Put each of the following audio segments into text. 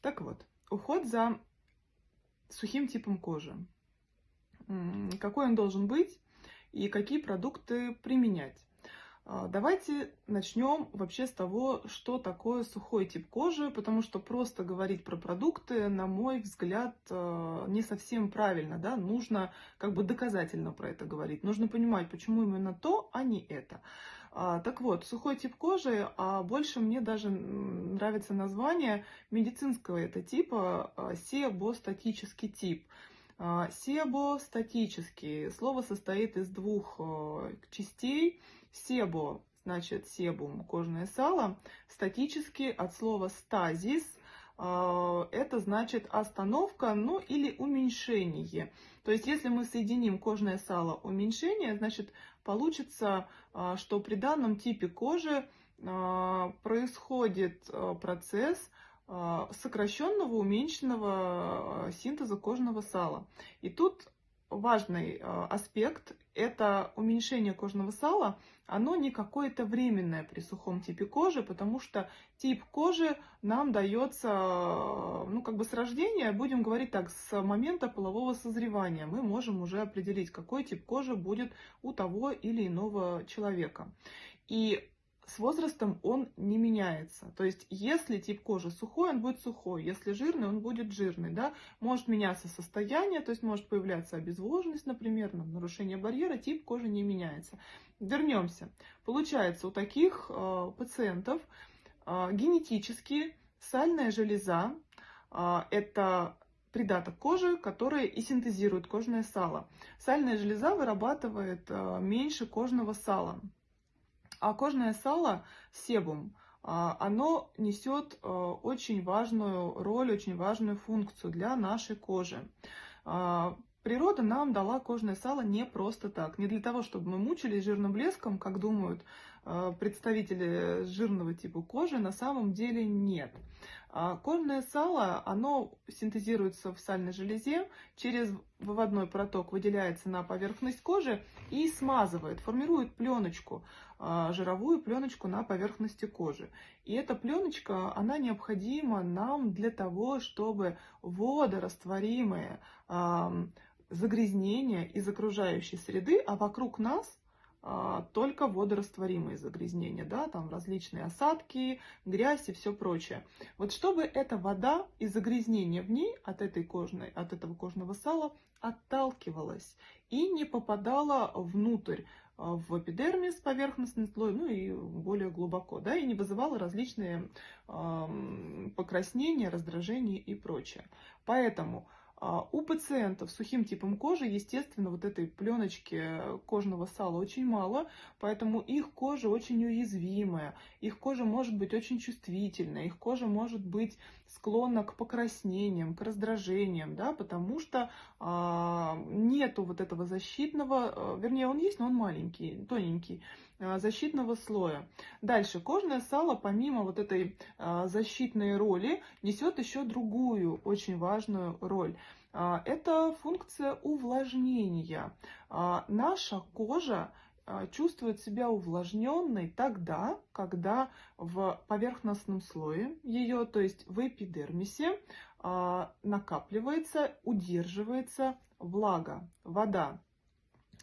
Так вот, уход за сухим типом кожи. Какой он должен быть и какие продукты применять. А, давайте начнем вообще с того, что такое сухой тип кожи, потому что просто говорить про продукты, на мой взгляд, а, не совсем правильно, да, нужно как бы доказательно про это говорить, нужно понимать, почему именно то, а не это. А, так вот, сухой тип кожи, а больше мне даже нравится название медицинского это типа себостатический тип. Себостатический. Слово состоит из двух частей – Себо, значит, себум, кожное сало. Статически от слова стазис, а, это значит остановка, ну или уменьшение. То есть, если мы соединим кожное сало уменьшение, значит, получится, а, что при данном типе кожи а, происходит процесс сокращенного, уменьшенного синтеза кожного сала. И тут важный аспект – это уменьшение кожного сала – оно не какое-то временное при сухом типе кожи, потому что тип кожи нам дается, ну, как бы с рождения, будем говорить так, с момента полового созревания. Мы можем уже определить, какой тип кожи будет у того или иного человека. И с возрастом он не меняется. То есть, если тип кожи сухой, он будет сухой. Если жирный, он будет жирный. Да? Может меняться состояние, то есть может появляться обезвоженность, например, нарушение барьера, тип кожи не меняется. Вернемся. Получается, у таких э, пациентов э, генетически сальная железа э, это придаток кожи, который и синтезирует кожное сало. Сальная железа вырабатывает э, меньше кожного сала. А кожное сало, себум, а, оно несет э, очень важную роль, очень важную функцию для нашей кожи. А, природа нам дала кожное сало не просто так, не для того, чтобы мы мучились жирным блеском, как думают представители жирного типа кожи, на самом деле нет. А кожное сало, оно синтезируется в сальной железе, через выводной проток выделяется на поверхность кожи и смазывает, формирует пленочку, а, жировую пленочку на поверхности кожи. И эта пленочка, она необходима нам для того, чтобы водорастворимые загрязнения из окружающей среды, а вокруг нас а, только водорастворимые загрязнения, да, там различные осадки, грязь и все прочее. Вот чтобы эта вода и загрязнение в ней от, этой кожной, от этого кожного сала отталкивалась и не попадала внутрь а, в эпидермис, поверхностный слой, ну и более глубоко, да, и не вызывала различные э, покраснения, раздражения и прочее. Поэтому у пациентов с сухим типом кожи, естественно, вот этой пленочки кожного сала очень мало, поэтому их кожа очень уязвимая, их кожа может быть очень чувствительная, их кожа может быть склонна к покраснениям, к раздражениям, да, потому что а, нету вот этого защитного, а, вернее, он есть, но он маленький, тоненький, а, защитного слоя. Дальше, кожное сало, помимо вот этой а, защитной роли, несет еще другую очень важную роль. А, это функция увлажнения. Наша кожа чувствует себя увлажненной тогда, когда в поверхностном слое ее, то есть в эпидермисе, накапливается, удерживается влага, вода.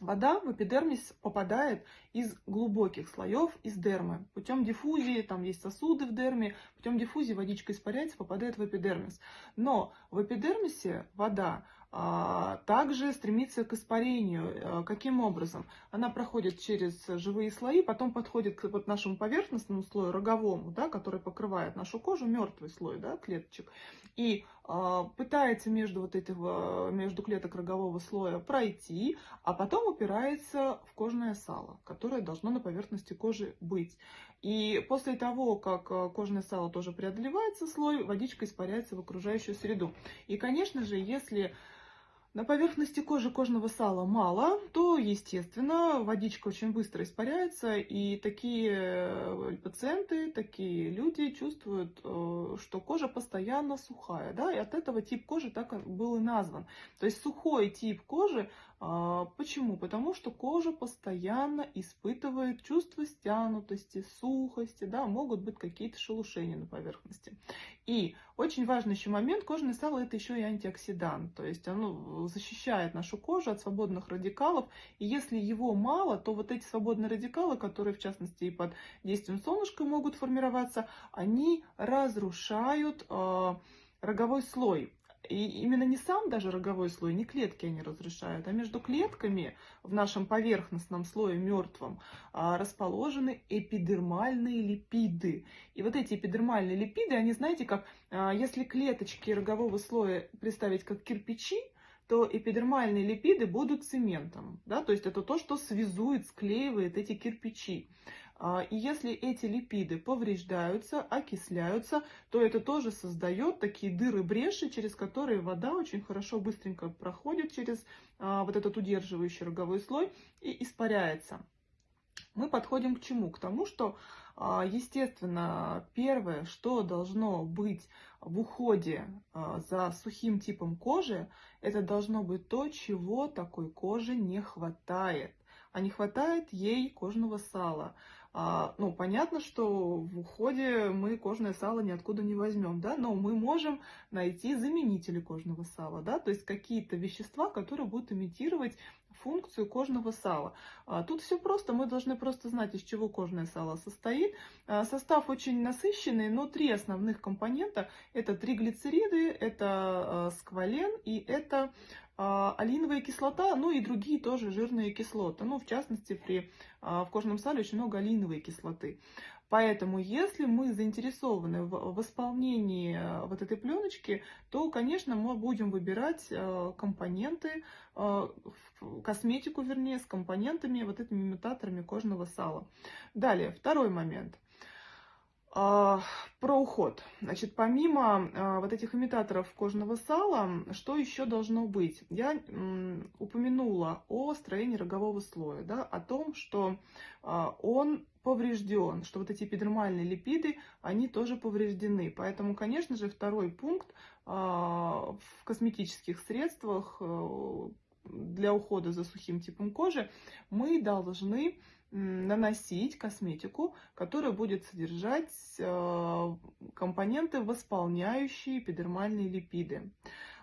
Вода в эпидермис попадает из глубоких слоев, из дермы. Путем диффузии, там есть сосуды в дерме, путем диффузии водичка испаряется, попадает в эпидермис. Но в эпидермисе вода а, также стремится к испарению. А, каким образом? Она проходит через живые слои, потом подходит к вот нашему поверхностному слою, роговому, да, который покрывает нашу кожу, мертвый слой да, клеточек, и пытается между, вот этих, между клеток рогового слоя пройти, а потом упирается в кожное сало, которое должно на поверхности кожи быть. И после того, как кожное сало тоже преодолевается слой, водичка испаряется в окружающую среду. И, конечно же, если на поверхности кожи кожного сала мало, то, естественно, водичка очень быстро испаряется, и такие э, пациенты, такие люди чувствуют, э, что кожа постоянно сухая, да, и от этого тип кожи так был и назван. То есть сухой тип кожи почему? Потому что кожа постоянно испытывает чувство стянутости, сухости, да, могут быть какие-то шелушения на поверхности. И очень важный еще момент, кожное сало это еще и антиоксидант, то есть оно защищает нашу кожу от свободных радикалов, и если его мало, то вот эти свободные радикалы, которые в частности и под действием солнышка могут формироваться, они разрушают э, роговой слой. И именно не сам даже роговой слой, не клетки они разрешают, а между клетками в нашем поверхностном слое мертвом а, расположены эпидермальные липиды. И вот эти эпидермальные липиды, они, знаете, как а, если клеточки рогового слоя представить как кирпичи, то эпидермальные липиды будут цементом. Да? То есть это то, что связует, склеивает эти кирпичи. А, и если эти липиды повреждаются, окисляются, то это тоже создает такие дыры-бреши, через которые вода очень хорошо, быстренько проходит через а, вот этот удерживающий роговой слой и испаряется. Мы подходим к чему? К тому, что, а, естественно, первое, что должно быть в уходе за сухим типом кожи, это должно быть то, чего такой коже не хватает. А не хватает ей кожного сала. А, ну, понятно, что в уходе мы кожное сало ниоткуда не возьмем, да, но мы можем найти заменители кожного сала, да, то есть какие-то вещества, которые будут имитировать функцию кожного сала. А, тут все просто, мы должны просто знать, из чего кожное сало состоит. А, состав очень насыщенный, но три основных компонента – это триглицериды, это а, сквален и это а, алииновая кислота, ну и другие тоже жирные кислоты. Ну, в частности, при, а, в кожном сале очень много алииновой кислоты. Поэтому, если мы заинтересованы в восполнении а, вот этой пленочки, то, конечно, мы будем выбирать компоненты, косметику, вернее, с компонентами, вот этими имитаторами кожного сала. Далее, второй момент. А, про уход. Значит, помимо а, вот этих имитаторов кожного сала, что еще должно быть? Я упомянула о строении рогового слоя, да, о том, что а, он поврежден, что вот эти эпидермальные липиды, они тоже повреждены. Поэтому, конечно же, второй пункт в косметических средствах э, для ухода за сухим типом кожи мы должны наносить косметику, которая будет содержать э, компоненты, восполняющие эпидермальные липиды.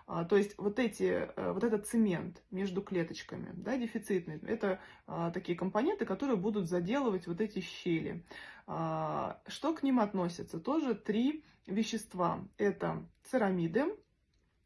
А, то есть вот, эти, э, вот этот цемент между клеточками, да, дефицитный, это а, такие компоненты, которые будут заделывать вот эти щели. А, что к ним относится? Тоже три вещества. Это церамиды,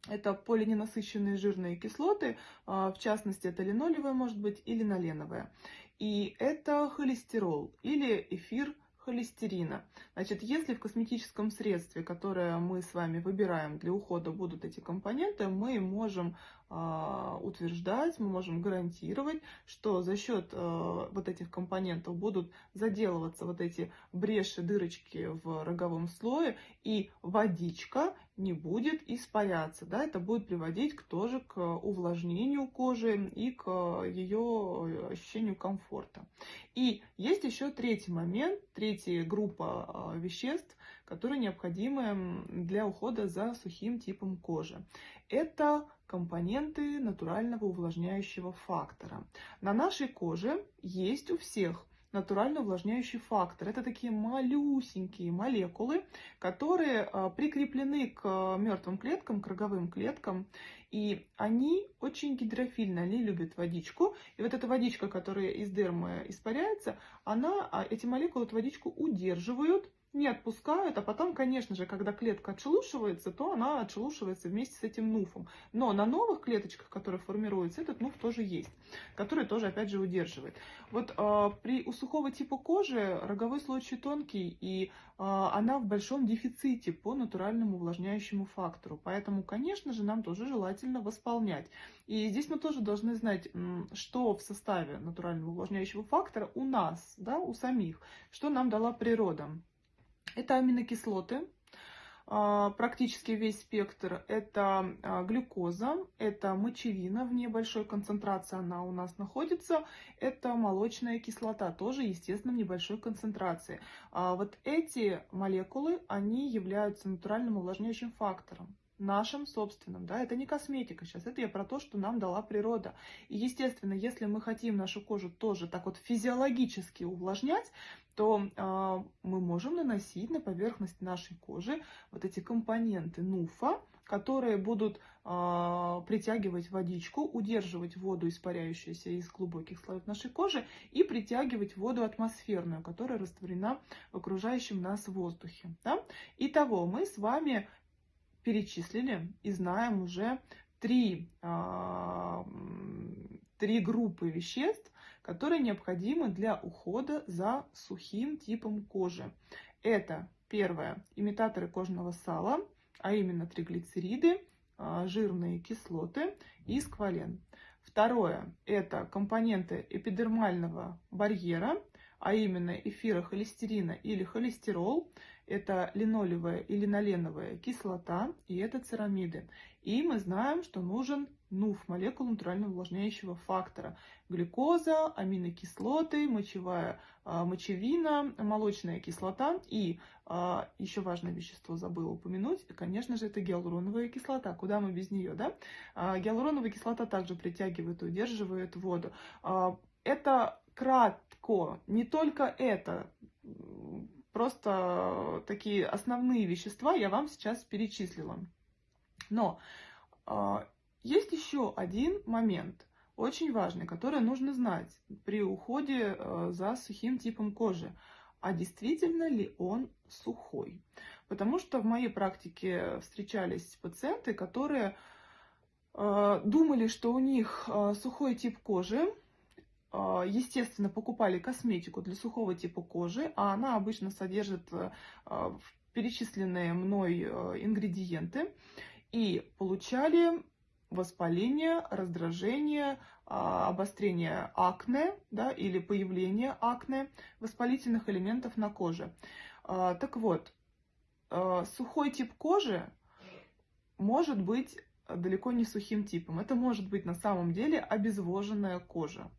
это полиненасыщенные жирные кислоты, в частности, это линолевая может быть или линоленовая. И это холестерол или эфир холестерина. Значит, если в косметическом средстве, которое мы с вами выбираем для ухода, будут эти компоненты, мы можем э, утверждать, мы можем гарантировать, что за счет э, вот этих компонентов будут заделываться вот эти бреши, дырочки в роговом слое, и водичка не будет испаряться. Да? Это будет приводить к, тоже к увлажнению кожи и к ее ощущению комфорта. И есть еще третий момент, третья группа а, веществ, которые необходимы для ухода за сухим типом кожи. Это компоненты натурального увлажняющего фактора. На нашей коже есть у всех натурально увлажняющий фактор. Это такие малюсенькие молекулы, которые а, прикреплены к мертвым клеткам, к роговым клеткам. И они очень гидрофильны, они любят водичку. И вот эта водичка, которая из дермы испаряется, она, а, эти молекулы эту водичку удерживают не отпускают, а потом, конечно же, когда клетка отшелушивается, то она отшелушивается вместе с этим нуфом. Но на новых клеточках, которые формируются, этот нуф тоже есть, который тоже, опять же, удерживает. Вот э, при у сухого типа кожи роговой слой очень тонкий, и э, она в большом дефиците по натуральному увлажняющему фактору. Поэтому, конечно же, нам тоже желательно восполнять. И здесь мы тоже должны знать, что в составе натурального увлажняющего фактора у нас, да, у самих, что нам дала природа. Это аминокислоты, а, практически весь спектр. Это а, глюкоза, это мочевина в небольшой концентрации она у нас находится. Это молочная кислота, тоже, естественно, в небольшой концентрации. А вот эти молекулы, они являются натуральным увлажняющим фактором. Нашим собственным, да, это не косметика сейчас, это я про то, что нам дала природа. И, естественно, если мы хотим нашу кожу тоже так вот физиологически увлажнять, то э, мы можем наносить на поверхность нашей кожи вот эти компоненты нуфа, которые будут э, притягивать водичку, удерживать воду, испаряющуюся из глубоких слоев нашей кожи, и притягивать воду атмосферную, которая растворена в окружающем нас воздухе. Да? Итого мы с вами перечислили и знаем уже три, э, три группы веществ, которые необходимы для ухода за сухим типом кожи. Это первое, имитаторы кожного сала, а именно триглицериды, а, жирные кислоты и сквален. Второе – это компоненты эпидермального барьера, а именно эфирохолестерина или холестерол, это линолевая и линоленовая кислота, и это церамиды. И мы знаем, что нужен НУФ, молекула натурально увлажняющего фактора. Глюкоза, аминокислоты, мочевая а, мочевина, молочная кислота и а, еще важное вещество забыла упомянуть, конечно же, это гиалуроновая кислота. Куда мы без нее, да? А, гиалуроновая кислота также притягивает и удерживает воду. Это кратко, не только это, просто такие основные вещества я вам сейчас перечислила. Но э, есть еще один момент, очень важный, который нужно знать при уходе э, за сухим типом кожи. А действительно ли он сухой? Потому что в моей практике встречались пациенты, которые э, думали, что у них э, сухой тип кожи, естественно, покупали косметику для сухого типа кожи, а она обычно содержит э, а, перечисленные мной э, ингредиенты, и получали воспаление, раздражение, а, обострение акне да, или появление акне, воспалительных элементов на коже. Так вот, сухой тип кожи может быть далеко не сухим типом. Это может быть на самом деле обезвоженная кожа.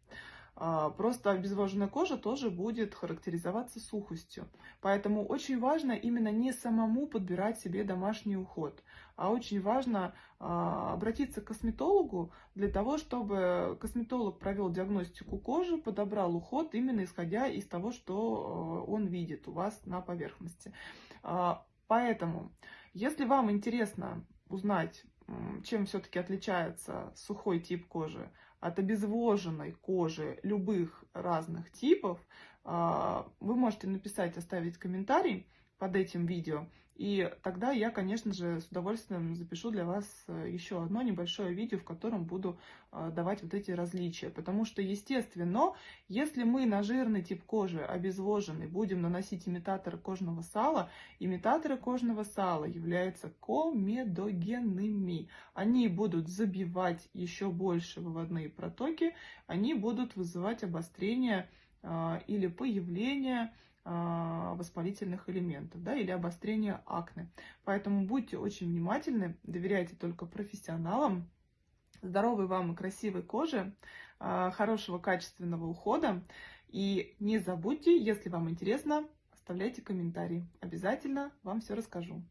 А, просто обезвоженная кожа тоже будет характеризоваться сухостью. Поэтому очень важно именно не самому подбирать себе домашний уход, а очень важно а, обратиться к косметологу для того, чтобы косметолог провел диагностику кожи, подобрал уход именно исходя из того, что а, он видит у вас на поверхности. Поэтому, если вам интересно узнать, чем все-таки отличается сухой тип кожи от обезвоженной кожи любых разных типов, а, вы можете написать, оставить комментарий под этим видео. И тогда я, конечно же, с удовольствием запишу для вас э, еще одно небольшое видео, в котором буду э, давать вот эти различия. Потому что, естественно, если мы на жирный тип кожи, обезвоженный, будем наносить имитаторы кожного сала, имитаторы кожного сала являются комедогенными. Они будут забивать еще больше выводные протоки, они будут вызывать обострение э, или появление воспалительных элементов да, или обострение акне. Поэтому будьте очень внимательны, доверяйте только профессионалам. Здоровой вам и красивой кожи, а, хорошего качественного ухода. И не забудьте, если вам интересно, оставляйте комментарии. Обязательно вам все расскажу.